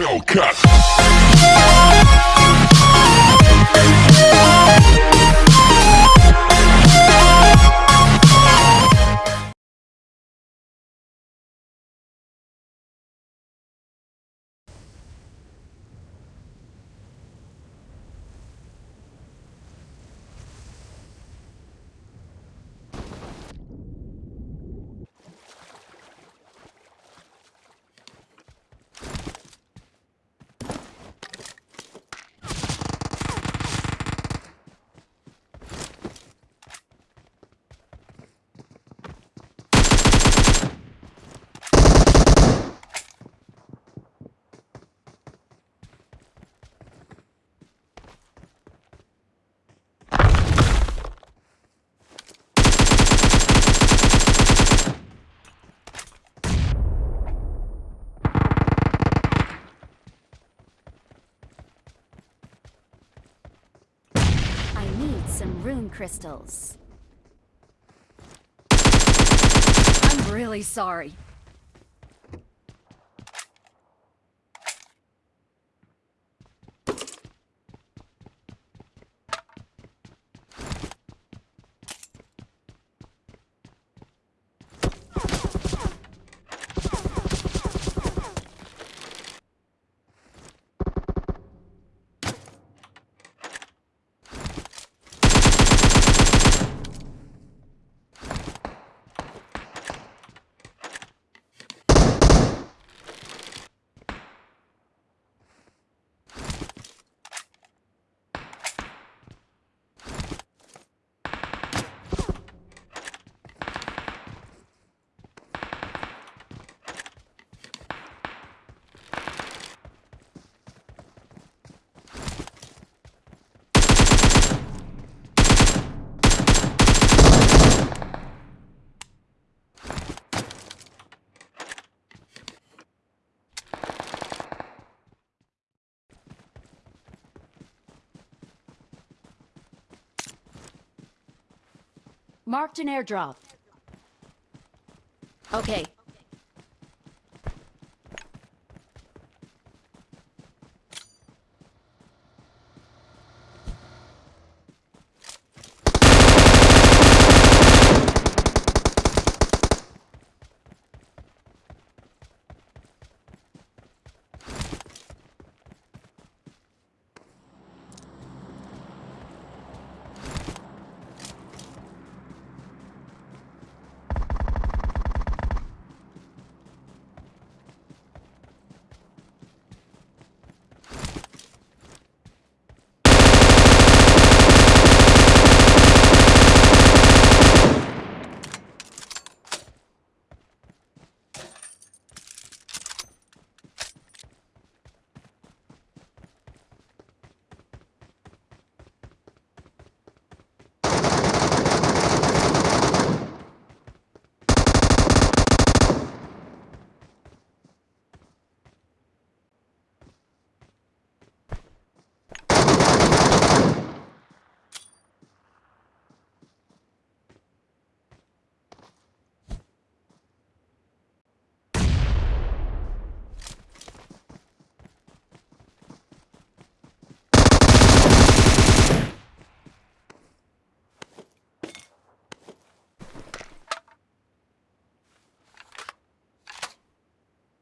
Hellcat. Need some rune crystals. I'm really sorry. Marked an airdrop. Okay.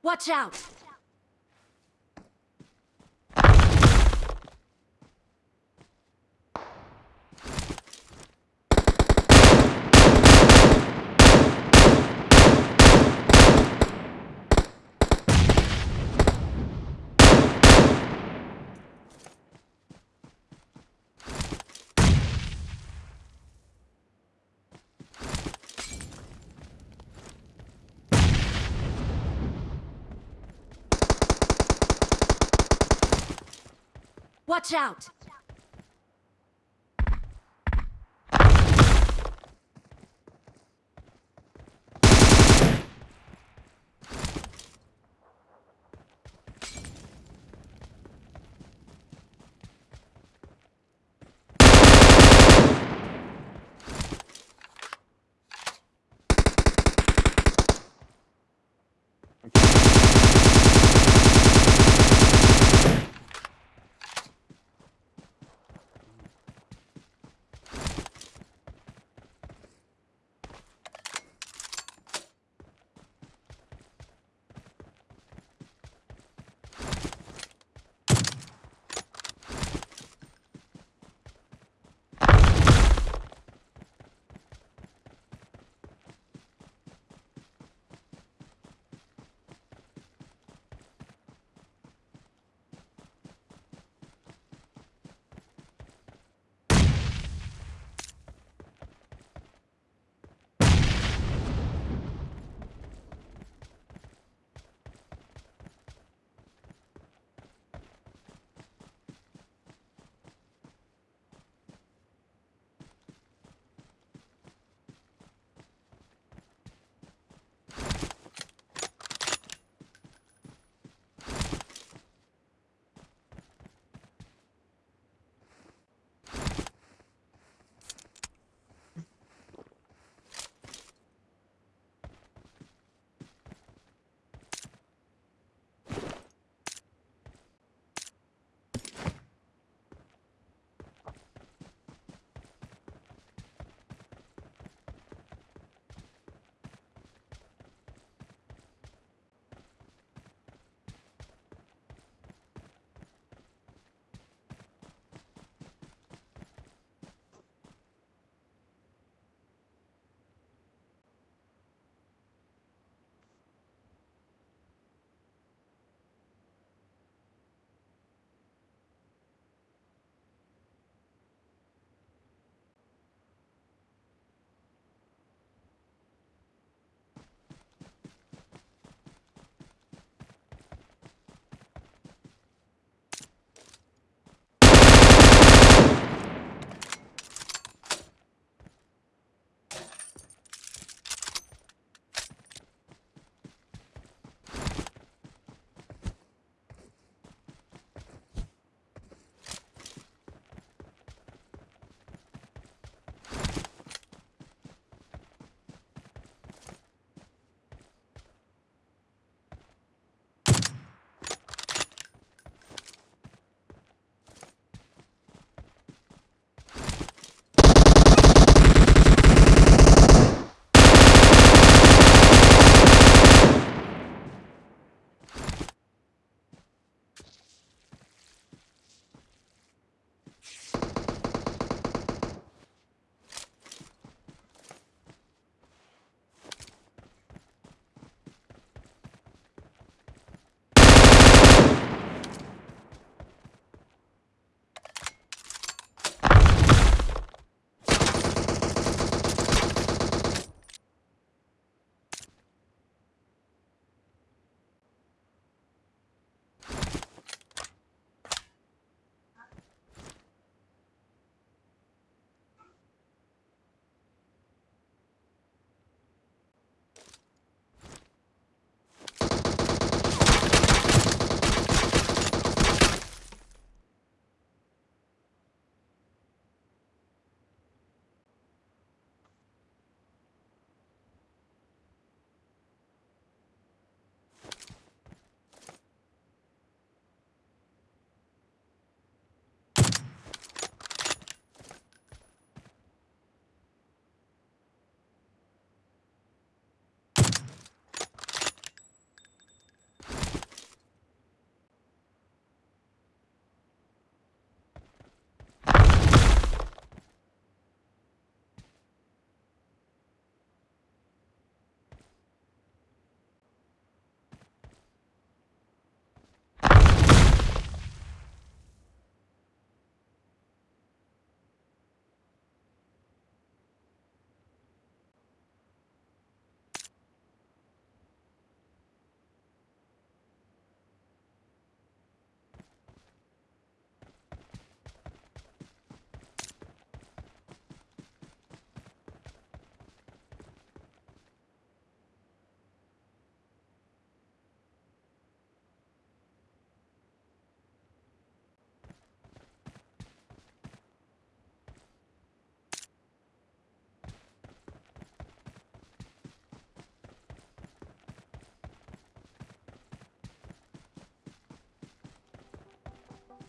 Watch out! Watch out!